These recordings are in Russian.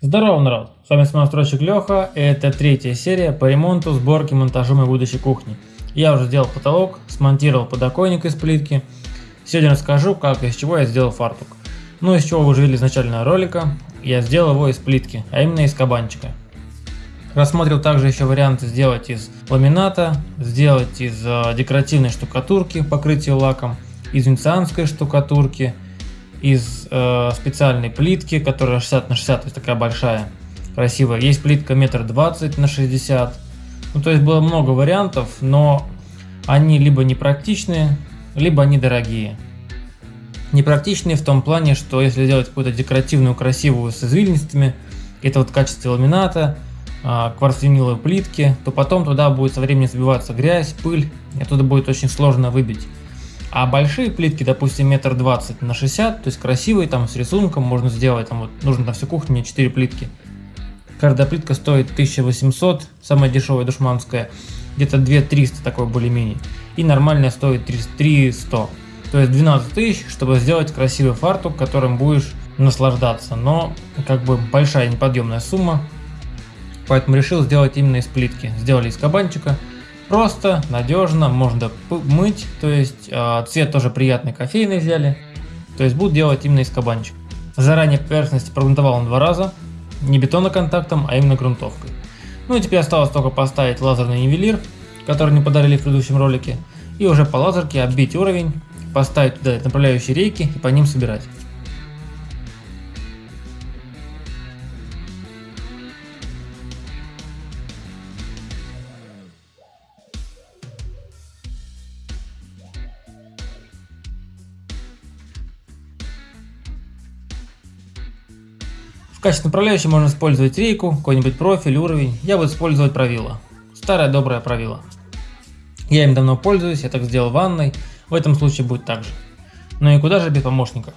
Здорово, народ! С вами самостройщик Леха, и это третья серия по ремонту, сборке, монтажу моей будущей кухни. Я уже сделал потолок, смонтировал подоконник из плитки. Сегодня расскажу, как и из чего я сделал фартук. Ну, из чего вы уже видели изначально ролика, я сделал его из плитки, а именно из кабанчика. Рассмотрел также еще варианты сделать из ламината, сделать из э, декоративной штукатурки, покрытия лаком, из венецианской штукатурки, из э, специальной плитки, которая 60 на 60, то есть такая большая, красивая. Есть плитка метр двадцать на 60. Ну, то есть было много вариантов, но они либо непрактичные, либо они дорогие. Непрактичные в том плане, что если делать какую-то декоративную, красивую с извилинистыми, это вот в качестве ламината, э, плитки, то потом туда будет со временем сбиваться грязь, пыль, и оттуда будет очень сложно выбить. А большие плитки, допустим, метр двадцать на 60, то есть красивые, там с рисунком можно сделать, там вот нужно на всю кухню мне 4 плитки. Каждая плитка стоит 1800, самая дешевая душманская, где-то 2300 такой более-менее. И нормальная стоит 300. То есть 12 тысяч, чтобы сделать красивый фартук, которым будешь наслаждаться. Но как бы большая неподъемная сумма, поэтому решил сделать именно из плитки. Сделали из кабанчика. Просто, надежно, можно мыть, то есть э, цвет тоже приятный кофейный взяли. То есть буду делать именно из кабанчика. Заранее поверхность прогрунтовал он два раза, не бетоноконтактом, а именно грунтовкой. Ну и теперь осталось только поставить лазерный нивелир, который не подарили в предыдущем ролике, и уже по лазерке оббить уровень, поставить туда направляющие рейки и по ним собирать. Качестве направляющей можно использовать рейку, какой-нибудь профиль, уровень. Я буду использовать правило. Старое доброе правило. Я им давно пользуюсь, я так сделал в ванной. В этом случае будет так же. Ну и куда же без помощника?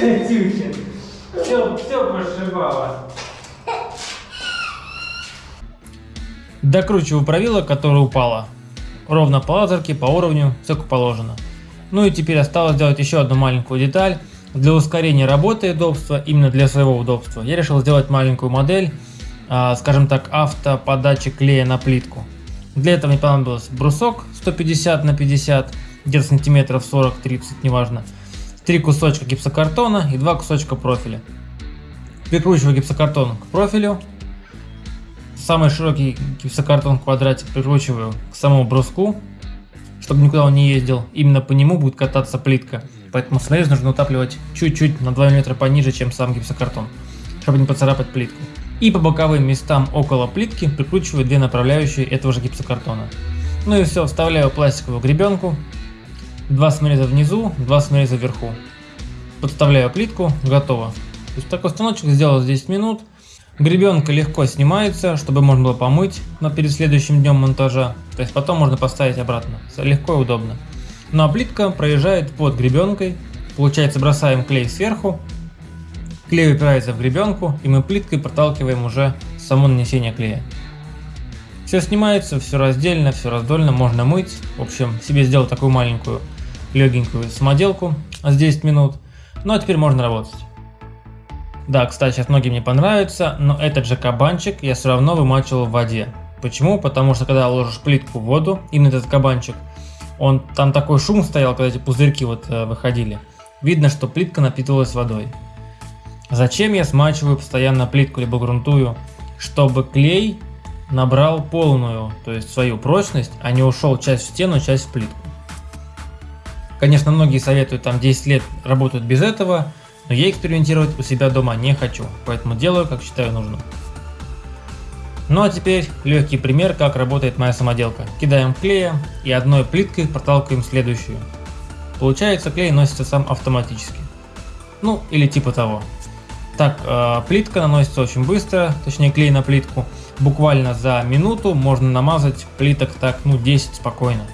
Катюхин, все, все пошибало. Докручиваю правило, которое упало. Ровно по лазерке, по уровню, все как положено. Ну и теперь осталось сделать еще одну маленькую деталь. Для ускорения работы и удобства, именно для своего удобства, я решил сделать маленькую модель, а, скажем так, автоподачи клея на плитку. Для этого мне понадобился брусок 150 на 50, где-то сантиметров 40-30, неважно три кусочка гипсокартона и два кусочка профиля. Прикручиваю гипсокартон к профилю. Самый широкий гипсокартон квадратик прикручиваю к самому бруску, чтобы никуда он не ездил. Именно по нему будет кататься плитка. Поэтому снаряд нужно утапливать чуть-чуть на 2 мм пониже, чем сам гипсокартон, чтобы не поцарапать плитку. И по боковым местам около плитки прикручиваю две направляющие этого же гипсокартона. Ну и все, вставляю пластиковую гребенку, Два самореза внизу, два самореза вверху. Подставляю плитку, готово. То есть такой станочек сделал за 10 минут. Гребенка легко снимается, чтобы можно было помыть но перед следующим днем монтажа. То есть потом можно поставить обратно. Легко и удобно. Ну а плитка проезжает под гребенкой. Получается бросаем клей сверху. Клей упирается в гребенку и мы плиткой проталкиваем уже само нанесение клея. Все снимается, все раздельно, все раздольно, можно мыть. В общем, себе сделал такую маленькую легенькую самоделку с 10 минут. Ну а теперь можно работать. Да, кстати, сейчас многие мне понравятся, но этот же кабанчик я все равно вымачивал в воде. Почему? Потому что когда ложишь плитку в воду, именно этот кабанчик, он там такой шум стоял, когда эти пузырьки вот э, выходили. Видно, что плитка напитывалась водой. Зачем я смачиваю постоянно плитку либо грунтую? Чтобы клей набрал полную, то есть свою прочность, а не ушел часть в стену, часть в плитку. Конечно, многие советуют там 10 лет работают без этого, но я экспериментировать у себя дома не хочу, поэтому делаю, как считаю нужным. Ну а теперь легкий пример, как работает моя самоделка. Кидаем клея и одной плиткой проталкиваем следующую. Получается клей носится сам автоматически. Ну или типа того. Так, э, плитка наносится очень быстро, точнее клей на плитку. Буквально за минуту можно намазать плиток так, ну 10 спокойно.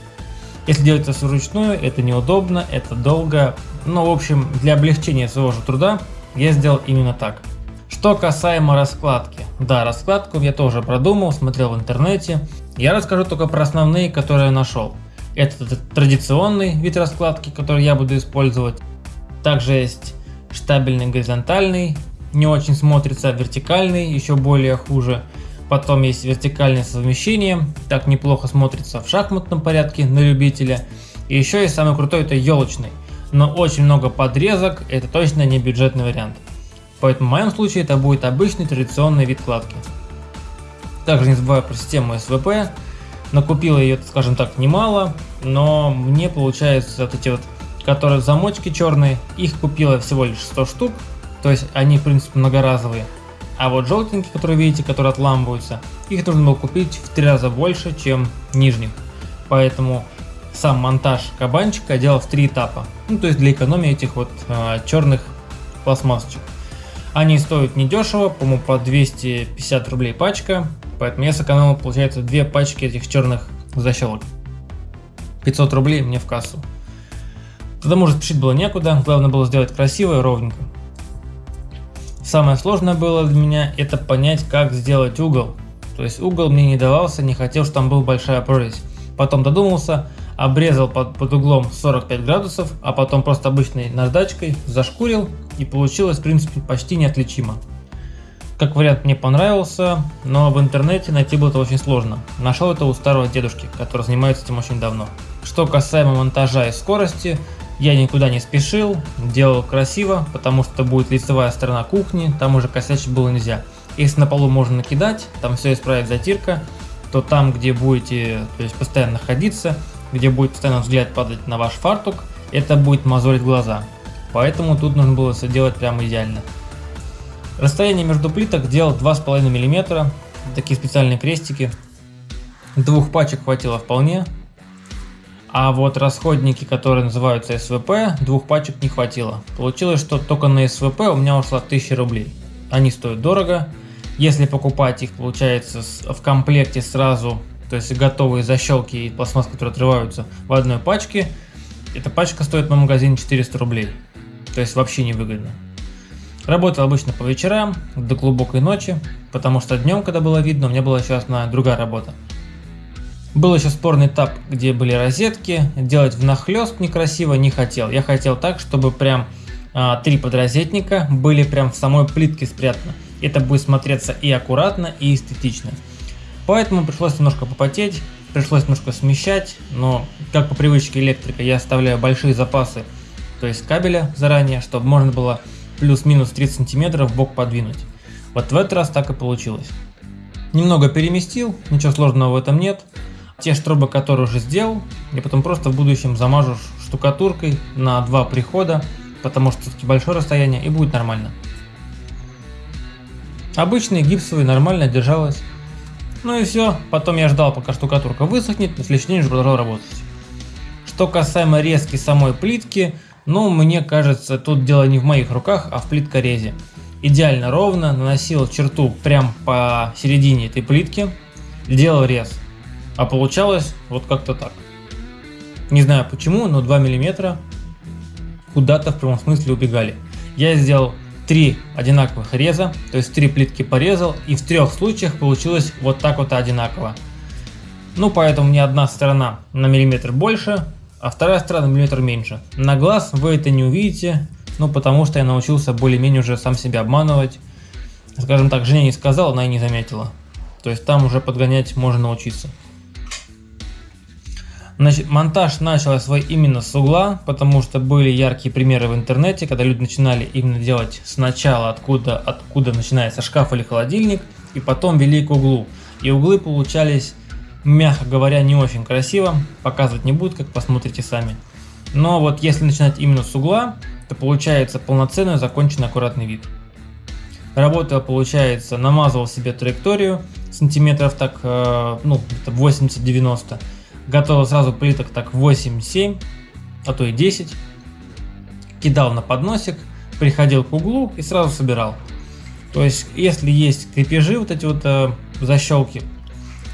Если делать это вручную, это неудобно, это долго. Но, в общем, для облегчения своего же труда я сделал именно так. Что касаемо раскладки. Да, раскладку я тоже продумал, смотрел в интернете. Я расскажу только про основные, которые я нашел. Это традиционный вид раскладки, который я буду использовать. Также есть штабельный горизонтальный, не очень смотрится, вертикальный, еще более хуже. Потом есть вертикальное совмещение, так неплохо смотрится в шахматном порядке на любителя. И еще есть самый крутой, это елочный. Но очень много подрезок, это точно не бюджетный вариант. Поэтому в моем случае это будет обычный традиционный вид кладки. Также не забываю про систему СВП. Накупила ее, скажем так, немало, но мне получается вот эти вот, которые замочки черные, их купила всего лишь 100 штук, то есть они в принципе многоразовые. А вот желтенькие, которые видите, которые отламываются, их нужно было купить в три раза больше, чем нижних. Поэтому сам монтаж кабанчика делал в три этапа. Ну, то есть для экономии этих вот э, черных пластмассочек. Они стоят недешево, по-моему, по 250 рублей пачка. Поэтому я сэкономил, получается, две пачки этих черных защелок. 500 рублей мне в кассу. Тогда, может, спешить было некуда, главное было сделать красиво и ровненько. Самое сложное было для меня это понять, как сделать угол. То есть угол мне не давался, не хотел, чтобы там была большая прорезь. Потом додумался, обрезал под, под углом 45 градусов, а потом просто обычной наждачкой зашкурил и получилось в принципе почти неотличимо. Как вариант мне понравился, но в интернете найти было это очень сложно. Нашел это у старого дедушки, который занимается этим очень давно. Что касаемо монтажа и скорости, я никуда не спешил, делал красиво, потому что будет лицевая сторона кухни, там уже косячить было нельзя. Если на полу можно накидать, там все исправит затирка, то там, где будете то есть, постоянно находиться, где будет постоянно взгляд падать на ваш фартук, это будет мозолить глаза. Поэтому тут нужно было все делать прямо идеально. Расстояние между плиток делал 2,5 мм, такие специальные крестики. Двух пачек хватило вполне, а вот расходники, которые называются СВП, двух пачек не хватило. Получилось, что только на СВП у меня ушло 1000 рублей. Они стоят дорого. Если покупать их, получается, в комплекте сразу, то есть готовые защелки и пластмасс, которые отрываются в одной пачке, эта пачка стоит на магазине 400 рублей. То есть вообще невыгодно. Работал обычно по вечерам, до глубокой ночи, потому что днем, когда было видно, у меня была еще одна другая работа. Был еще спорный этап, где были розетки. Делать внахлест некрасиво не хотел. Я хотел так, чтобы прям а, три подрозетника были прям в самой плитке спрятаны. Это будет смотреться и аккуратно, и эстетично. Поэтому пришлось немножко попотеть, пришлось немножко смещать, но как по привычке электрика я оставляю большие запасы, то есть кабеля заранее, чтобы можно было плюс-минус 30 сантиметров бок подвинуть. Вот в этот раз так и получилось. Немного переместил, ничего сложного в этом нет. Те штробы, которые уже сделал, я потом просто в будущем замажу штукатуркой на два прихода, потому что все-таки большое расстояние и будет нормально. Обычный гипсовый нормально держалась. Ну и все, потом я ждал пока штукатурка высохнет, на следующий день уже продолжал работать. Что касаемо резки самой плитки, ну мне кажется тут дело не в моих руках, а в плиткорезе. Идеально ровно наносил черту прям по середине этой плитки, делал рез. А получалось вот как-то так. Не знаю почему, но 2 мм куда-то в прямом смысле убегали. Я сделал три одинаковых реза, то есть три плитки порезал, и в трех случаях получилось вот так вот одинаково. Ну, поэтому мне одна сторона на миллиметр больше, а вторая сторона на миллиметр меньше. На глаз вы это не увидите, ну, потому что я научился более-менее уже сам себя обманывать. Скажем так, Женя не сказала, она и не заметила. То есть там уже подгонять можно научиться. Значит, монтаж начал свой именно с угла, потому что были яркие примеры в интернете, когда люди начинали именно делать сначала, откуда, откуда начинается шкаф или холодильник, и потом вели к углу. И углы получались, мягко говоря, не очень красиво, показывать не буду, как посмотрите сами. Но вот если начинать именно с угла, то получается полноценный законченный аккуратный вид. Работал, получается, намазывал себе траекторию сантиметров так, э, ну, 80-90 готовил сразу плиток так 8-7, а то и 10. Кидал на подносик, приходил к углу и сразу собирал. То есть, если есть крепежи, вот эти вот э, защелки,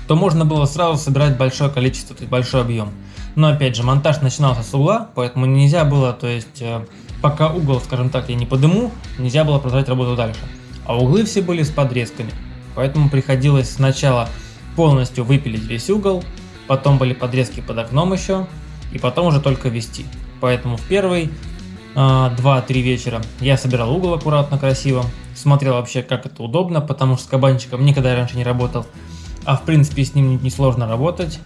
то можно было сразу собирать большое количество, большой объем. Но опять же, монтаж начинался с угла, поэтому нельзя было, то есть, э, пока угол, скажем так, я не подыму, нельзя было продолжать работу дальше. А углы все были с подрезками, поэтому приходилось сначала полностью выпилить весь угол, потом были подрезки под окном еще, и потом уже только вести. Поэтому в первый 2-3 э, вечера я собирал угол аккуратно, красиво, смотрел вообще как это удобно, потому что с кабанчиком никогда раньше не работал, а в принципе с ним несложно работать.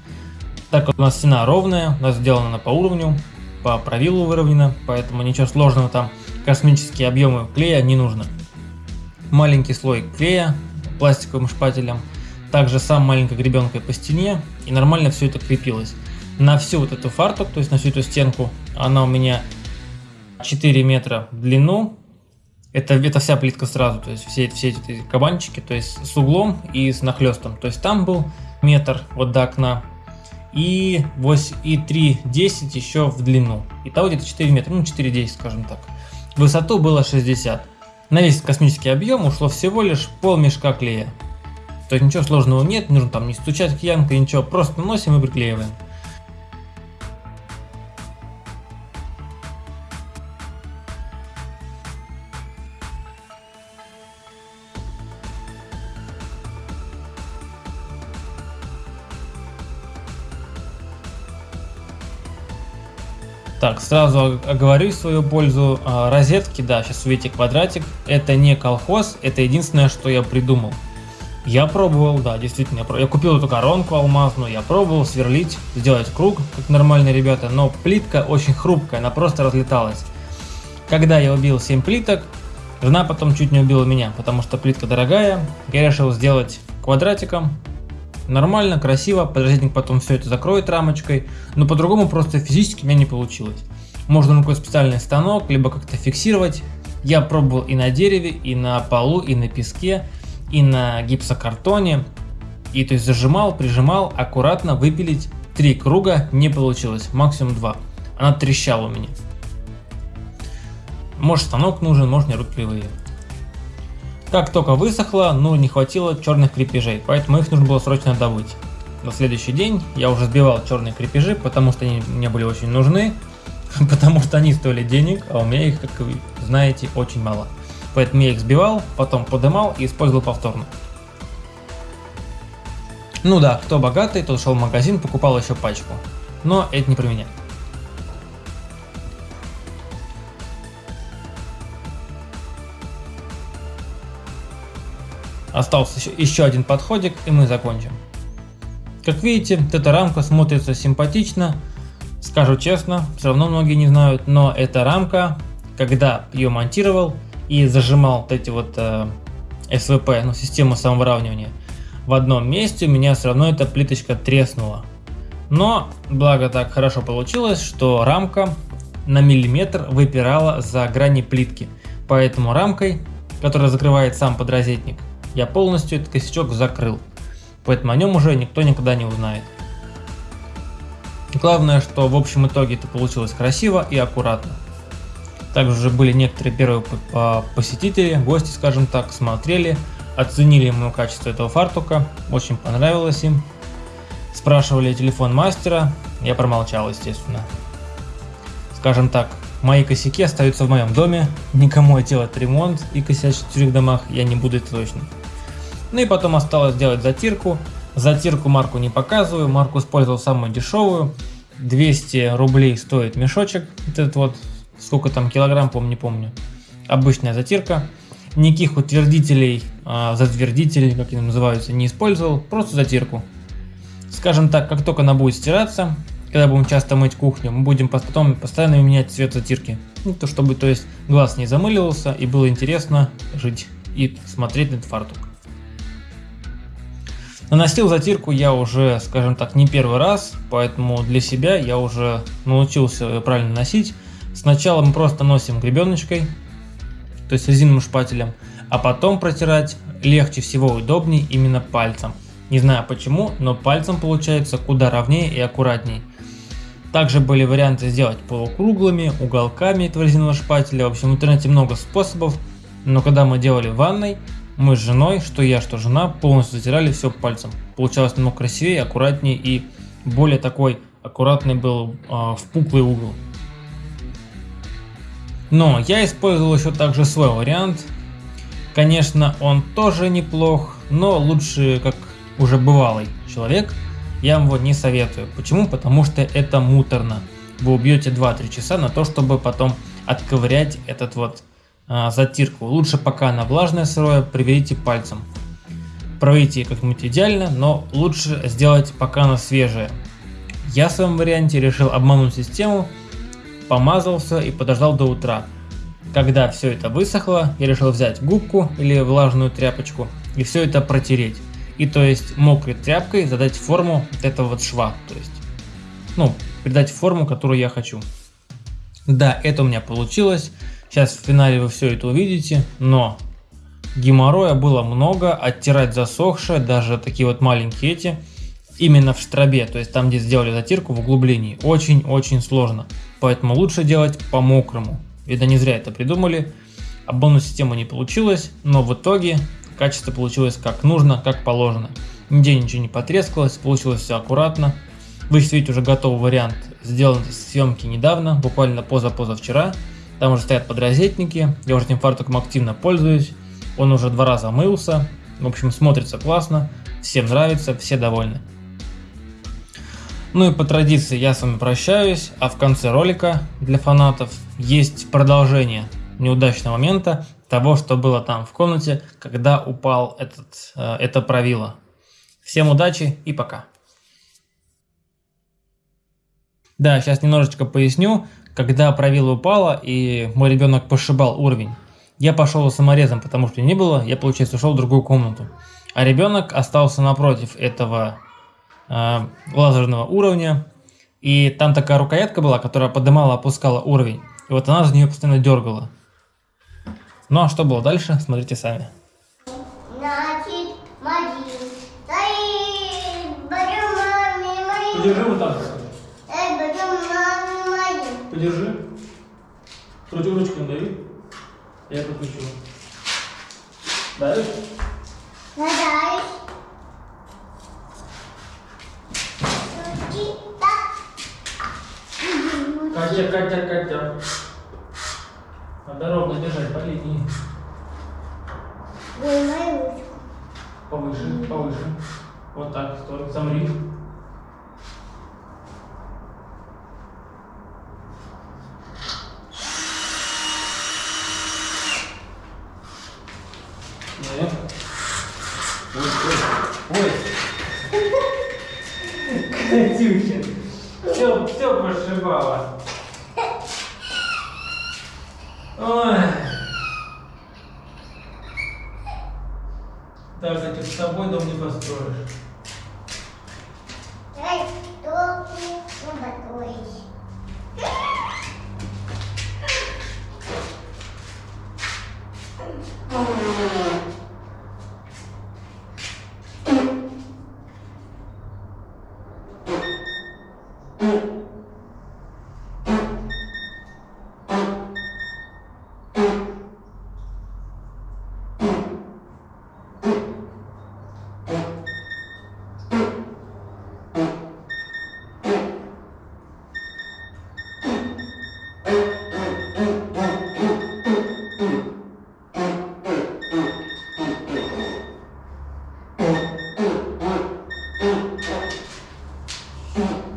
Так как у нас стена ровная, у нас сделана по уровню, по правилу выровнена, поэтому ничего сложного там, космические объемы клея не нужно. Маленький слой клея пластиковым шпателем, также сам маленькой гребенкой по стене и нормально все это крепилось. На всю вот эту фартук, то есть на всю эту стенку, она у меня 4 метра в длину, это, это вся плитка сразу, то есть все, все эти кабанчики, то есть с углом и с нахлестом. То есть там был метр вот до окна и, 8, и 3,10 еще в длину. Итого где-то 4 метра, ну 4,10 скажем так. Высоту было 60. На весь космический объем ушло всего лишь пол мешка клея. То есть ничего сложного нет, не нужно там не стучать киянкой, ничего, просто наносим и приклеиваем. Так, сразу оговорюсь свою пользу. А, розетки, да, сейчас увидите квадратик. Это не колхоз, это единственное, что я придумал. Я пробовал, да, действительно, я, купил эту коронку алмазную, я пробовал сверлить, сделать круг, как нормальные ребята, но плитка очень хрупкая, она просто разлеталась. Когда я убил 7 плиток, жена потом чуть не убила меня, потому что плитка дорогая, я решил сделать квадратиком, Нормально, красиво, подразделник потом все это закроет рамочкой, но по-другому просто физически у меня не получилось. Можно на какой-то специальный станок, либо как-то фиксировать. Я пробовал и на дереве, и на полу, и на песке, и на гипсокартоне. И то есть зажимал, прижимал, аккуратно выпилить три круга не получилось, максимум два. Она трещала у меня. Может станок нужен, может не рукливые. Как только высохло, ну не хватило черных крепежей, поэтому их нужно было срочно добыть. На следующий день я уже сбивал черные крепежи, потому что они мне были очень нужны, потому что они стоили денег, а у меня их, как вы знаете, очень мало. Поэтому я их сбивал, потом подымал и использовал повторно. Ну да, кто богатый, тот шел в магазин, покупал еще пачку. Но это не про меня. Остался еще, еще один подходик и мы закончим. Как видите, эта рамка смотрится симпатично. Скажу честно, все равно многие не знают, но эта рамка, когда ее монтировал и зажимал вот эти вот э, СВП, ну систему самовыравнивания, в одном месте у меня все равно эта плиточка треснула. Но, благо так хорошо получилось, что рамка на миллиметр выпирала за грани плитки. Поэтому рамкой, которая закрывает сам подрозетник, я полностью этот косячок закрыл, поэтому о нем уже никто никогда не узнает. Главное, что в общем итоге это получилось красиво и аккуратно. Также уже были некоторые первые посетители, гости, скажем так, смотрели, оценили ему качество этого фартука, очень понравилось им. Спрашивали телефон мастера, я промолчал, естественно. Скажем так, Мои косяки остаются в моем доме, никому делать ремонт и косячить в чужих домах я не буду точно. Ну и потом осталось сделать затирку. Затирку марку не показываю, марку использовал самую дешевую. 200 рублей стоит мешочек, этот вот, сколько там килограмм, помню, не помню. Обычная затирка. Никаких утвердителей, а, затвердителей, как они называются, не использовал, просто затирку. Скажем так, как только она будет стираться, когда будем часто мыть кухню, мы будем потом постоянно менять цвет затирки. Ну, то чтобы то есть глаз не замыливался и было интересно жить и смотреть на этот фартук. Наносил затирку я уже, скажем так, не первый раз, поэтому для себя я уже научился правильно носить. Сначала мы просто носим гребеночкой, то есть резиновым шпателем, а потом протирать легче всего удобнее именно пальцем. Не знаю почему, но пальцем получается куда ровнее и аккуратней. Также были варианты сделать полукруглыми, уголками этого резинового шпателя. В общем, в интернете много способов. Но когда мы делали в ванной, мы с женой, что я, что жена, полностью затирали все пальцем. Получалось намного красивее, аккуратнее и более такой аккуратный был э, впуклый угол. Но я использовал еще также свой вариант. Конечно, он тоже неплох, но лучше, как уже бывалый человек, я вам его не советую. Почему? Потому что это муторно. Вы убьете 2-3 часа на то, чтобы потом отковырять этот вот а, затирку. Лучше пока она влажная сырое, проверите пальцем. Проведите как-нибудь идеально, но лучше сделать пока она свежая. Я в своем варианте решил обмануть систему, помазался и подождал до утра. Когда все это высохло, я решил взять губку или влажную тряпочку и все это протереть. И то есть мокрой тряпкой задать форму этого вот шва. То есть, ну, придать форму, которую я хочу. Да, это у меня получилось. Сейчас в финале вы все это увидите, но геморроя было много, оттирать засохшее, даже такие вот маленькие эти, именно в штробе, то есть там, где сделали затирку в углублении, очень-очень сложно. Поэтому лучше делать по мокрому. Видно, не зря это придумали. Обмануть систему не получилось, но в итоге качество получилось как нужно, как положено. Нигде ничего не потрескалось, получилось все аккуратно. Вы видите уже готовый вариант, сделан из съемки недавно, буквально поза-позавчера. Там уже стоят подрозетники, я уже этим фартуком активно пользуюсь. Он уже два раза мылся, в общем смотрится классно, всем нравится, все довольны. Ну и по традиции я с вами прощаюсь, а в конце ролика для фанатов есть продолжение неудачного момента того, что было там в комнате, когда упал этот, э, это правило. Всем удачи и пока. Да, сейчас немножечко поясню. Когда правило упало и мой ребенок пошибал уровень, я пошел саморезом, потому что не было, я, получается, ушел в другую комнату. А ребенок остался напротив этого лазерного уровня. И там такая рукоятка была, которая поднимала, опускала уровень. И вот она за нее постоянно дергала. Ну а что было дальше, смотрите сами. Значит, Подержи вот так. Подержи. Ручку, ручку надави. Я подключу. Давишь? Надавишь. Катя, Катя, Катя. Надо ровно держать по линии. Повыше, повыше. Вот так, стой, замри. vassoura. Três tocos, uma, dois. Oh. 没有